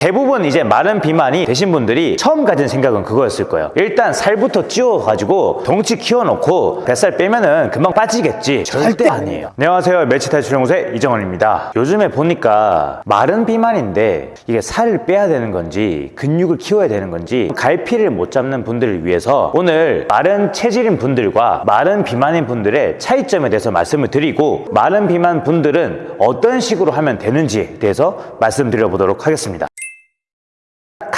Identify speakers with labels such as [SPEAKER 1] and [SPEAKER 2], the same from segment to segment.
[SPEAKER 1] 대부분 이제 마른 비만이 되신 분들이 처음 가진 생각은 그거였을 거예요. 일단 살부터 찌워가지고 덩치 키워놓고 뱃살 빼면은 금방 빠지겠지. 절대 아니에요. 안녕하세요. 멸치탈출 연구소의 이정원입니다. 요즘에 보니까 마른 비만인데 이게 살을 빼야 되는 건지 근육을 키워야 되는 건지 갈피를 못 잡는 분들을 위해서 오늘 마른 체질인 분들과 마른 비만인 분들의 차이점에 대해서 말씀을 드리고 마른 비만 분들은 어떤 식으로 하면 되는지에 대해서 말씀드려 보도록 하겠습니다.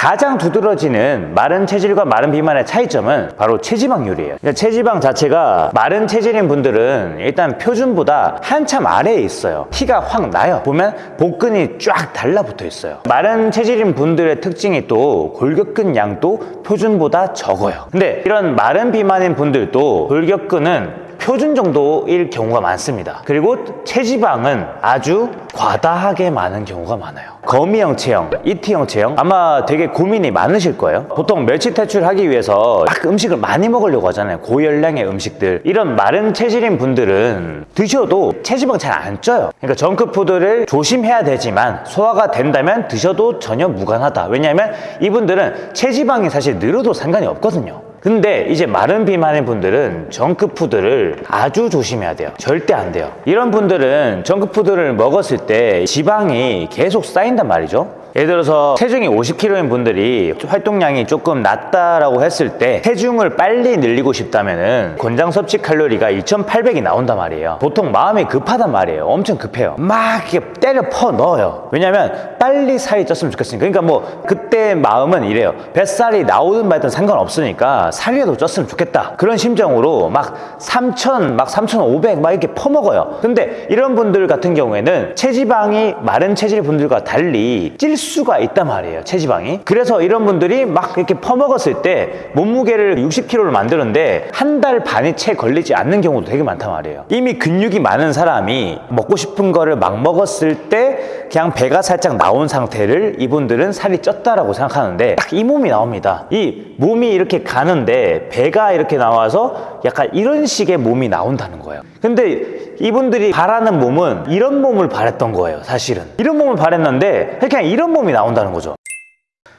[SPEAKER 1] 가장 두드러지는 마른 체질과 마른 비만의 차이점은 바로 체지방률이에요. 그러니까 체지방 자체가 마른 체질인 분들은 일단 표준보다 한참 아래에 있어요. 티가 확 나요. 보면 복근이 쫙 달라붙어 있어요. 마른 체질인 분들의 특징이 또 골격근 양도 표준보다 적어요. 근데 이런 마른 비만인 분들도 골격근은 표준 정도일 경우가 많습니다. 그리고 체지방은 아주 과다하게 많은 경우가 많아요. 거미형 체형, 이티형 체형 아마 되게 고민이 많으실 거예요. 보통 멸치 탈출하기 위해서 막 음식을 많이 먹으려고 하잖아요. 고열량의 음식들. 이런 마른 체질인 분들은 드셔도 체지방 잘 안 쪄요. 그러니까 정크푸드를 조심해야 되지만 소화가 된다면 드셔도 전혀 무관하다. 왜냐하면 이분들은 체지방이 사실 늘어도 상관이 없거든요. 근데 이제 마른 비만인 분들은 정크푸드를 아주 조심해야 돼요. 절대 안 돼요. 이런 분들은 정크푸드를 먹었을 때 지방이 계속 쌓인단 말이죠. 예를 들어서 체중이 50kg인 분들이 활동량이 조금 낮다라고 했을 때 체중을 빨리 늘리고 싶다면 은 권장 섭취 칼로리가 2,800이 나온단 말이에요. 보통 마음이 급하단 말이에요. 엄청 급해요. 막 이렇게 때려 퍼 넣어요. 왜냐면 빨리 살이 쪘으면 좋겠으니까. 그러니까 뭐 그때 마음은 이래요. 뱃살이 나오든 말든 상관없으니까 살이라도 쪘으면 좋겠다. 그런 심정으로 막 3,000, 막 3,500 막 이렇게 퍼먹어요. 근데 이런 분들 같은 경우에는 체지방이 마른 체질 분들과 달리 찔 수가 있단 말이에요. 체지방이. 그래서 이런 분들이 막 이렇게 퍼먹었을 때 몸무게를 60kg를 만드는데 한 달 반이 채 걸리지 않는 경우도 되게 많단 말이에요. 이미 근육이 많은 사람이 먹고 싶은 거를 막 먹었을 때 그냥 배가 살짝 나온 상태를 이분들은 살이 쪘다라고 생각하는데 딱 이 몸이 나옵니다. 이 몸이 이렇게 가는데 배가 이렇게 나와서 약간 이런 식의 몸이 나온다는 거예요. 근데 이분들이 바라는 몸은 이런 몸을 바랬던 거예요, 사실은. 이런 몸을 바랬는데 그냥 이런 몸이 나온다는 거죠.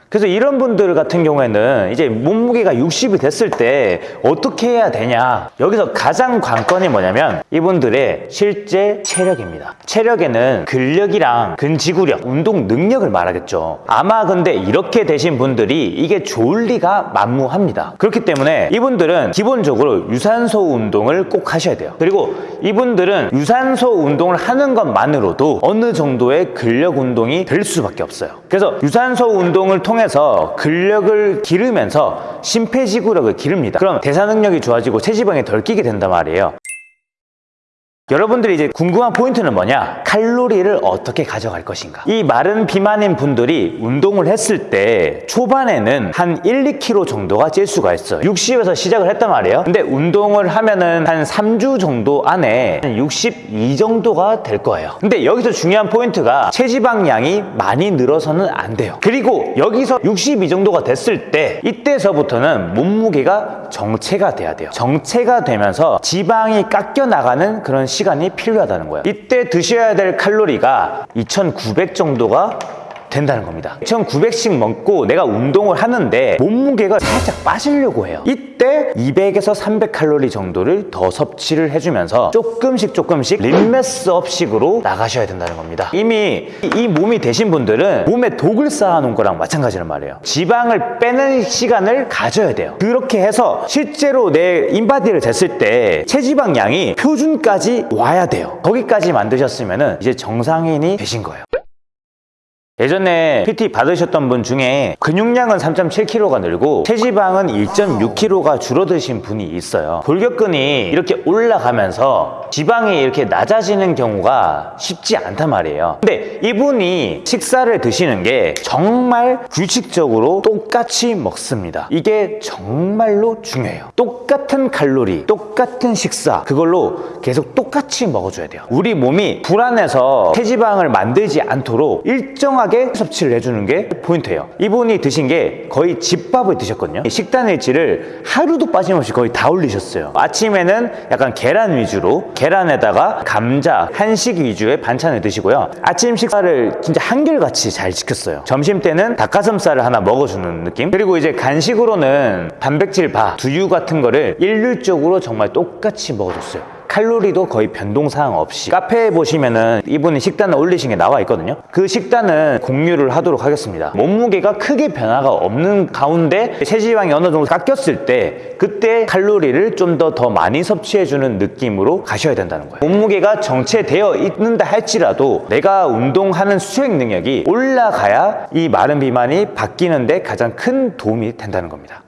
[SPEAKER 1] 그래서 이런 분들 같은 경우에는 이제 몸무게가 60이 됐을 때 어떻게 해야 되냐. 여기서 가장 관건이 뭐냐면 이분들의 실제 체력입니다. 체력에는 근력이랑 근지구력, 운동 능력을 말하겠죠. 아마 근데 이렇게 되신 분들이 이게 좋을 리가 만무합니다. 그렇기 때문에 이분들은 기본적으로 유산소 운동을 꼭 하셔야 돼요. 그리고 이분들은 유산소 운동을 하는 것만으로도 어느 정도의 근력 운동이 될 수밖에 없어요. 그래서 유산소 운동을 통해 서 근력을 기르면서 심폐지구력을 기릅니다. 그럼 대사 능력이 좋아지고 체지방이 덜 끼게 된단 말이에요. 여러분들이 이제 궁금한 포인트는 뭐냐? 칼로리를 어떻게 가져갈 것인가? 이 마른 비만인 분들이 운동을 했을 때 초반에는 한 1, 2kg 정도가 찔 수가 있어요. 60에서 시작을 했단 말이에요. 근데 운동을 하면은 한 3주 정도 안에 한 62 정도가 될 거예요. 근데 여기서 중요한 포인트가 체지방량이 많이 늘어서는 안 돼요. 그리고 여기서 62 정도가 됐을 때 이때서부터는 몸무게가 정체가 돼야 돼요. 정체가 되면서 지방이 깎여 나가는 그런 시간이 필요하다는 거예요. 이때 드셔야 될 칼로리가 2,900 정도가 된다는 겁니다. 2,900씩 먹고 내가 운동을 하는데 몸무게가 살짝 빠지려고 해요. 이때 200에서 300 칼로리 정도를 더 섭취를 해주면서 조금씩 조금씩 림메스업식으로 나가셔야 된다는 겁니다. 이미 이 몸이 되신 분들은 몸에 독을 쌓아놓은 거랑 마찬가지란 말이에요. 지방을 빼는 시간을 가져야 돼요. 그렇게 해서 실제로 내 인바디를 쟀을 때 체지방량이 표준까지 와야 돼요. 거기까지 만드셨으면 이제 정상인이 되신 거예요. 예전에 PT 받으셨던 분 중에 근육량은 3.7kg가 늘고 체지방은 1.6kg가 줄어드신 분이 있어요. 골격근이 이렇게 올라가면서 지방이 이렇게 낮아지는 경우가 쉽지 않단 말이에요. 근데 이분이 식사를 드시는 게 정말 규칙적으로 똑같이 먹습니다. 이게 정말로 중요해요. 똑같은 칼로리, 똑같은 식사, 그걸로 계속 똑같이 먹어줘야 돼요. 우리 몸이 불안해서 체지방을 만들지 않도록 일정하게 섭취를 해주는 게 포인트예요. 이분이 드신 게 거의 집밥을 드셨거든요. 식단 일지를 하루도 빠짐없이 거의 다 올리셨어요. 아침에는 약간 계란 위주로 에다가 감자, 한식 위주의 반찬을 드시고요. 아침 식사를 진짜 한결같이 잘 지켰어요. 점심 때는 닭가슴살을 하나 먹어주는 느낌. 그리고 이제 간식으로는 단백질 바, 두유 같은 거를 일률적으로 정말 똑같이 먹어줬어요. 칼로리도 거의 변동사항 없이. 카페에 보시면은 이분이 식단을 올리신 게 나와 있거든요. 그 식단은 공유를 하도록 하겠습니다. 몸무게가 크게 변화가 없는 가운데 체지방이 어느 정도 깎였을 때 그때 칼로리를 좀 더더 많이 섭취해주는 느낌으로 가셔야 된다는 거예요. 몸무게가 정체되어 있는다 할지라도 내가 운동하는 수행 능력이 올라가야 이 마른 비만이 바뀌는데 가장 큰 도움이 된다는 겁니다